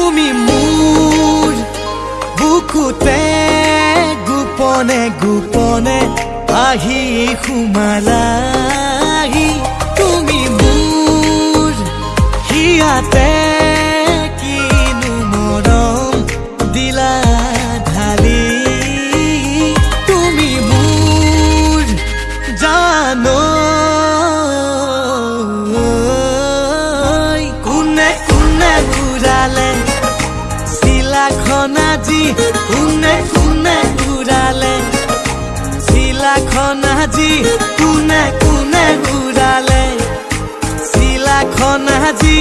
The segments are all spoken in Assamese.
তুমি মোৰ বুকুতে গোপনে গোপনে আহি সোমালা তুমি মোৰ সিয়াতে কোনে কোনে উড়ালে চিলাখন আজি কোনে কোনে উড়ালে চিলাখন আজি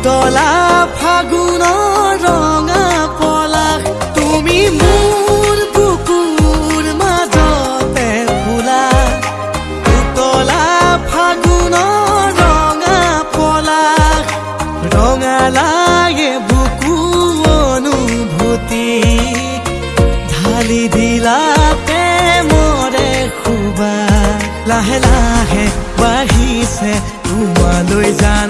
উতলা ফাগুনৰ ৰঙা পলাশ তুমি মোৰ বুকুৰ মাজতে ফুলা। উতলা ফাগুনৰ ৰঙা পলাশ ৰঙালাগে বুকু অনুভূতি। ঢালি দিলা প্ৰেমৰে খুবা লাহে লাহে বাঢ়িছে তোমালৈ জানা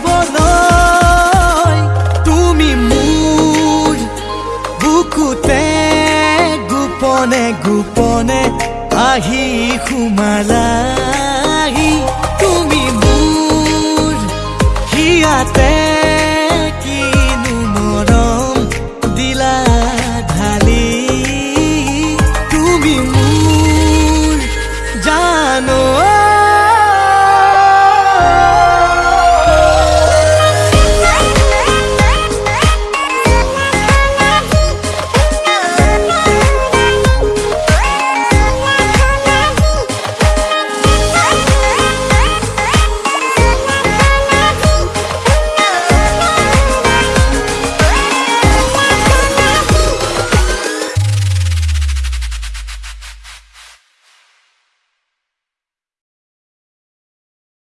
পাহি সোমালাই তুমি মোৰ সিয়াতে কিনো মৰম দিলা ঢালি। তুমি মোৰ জানো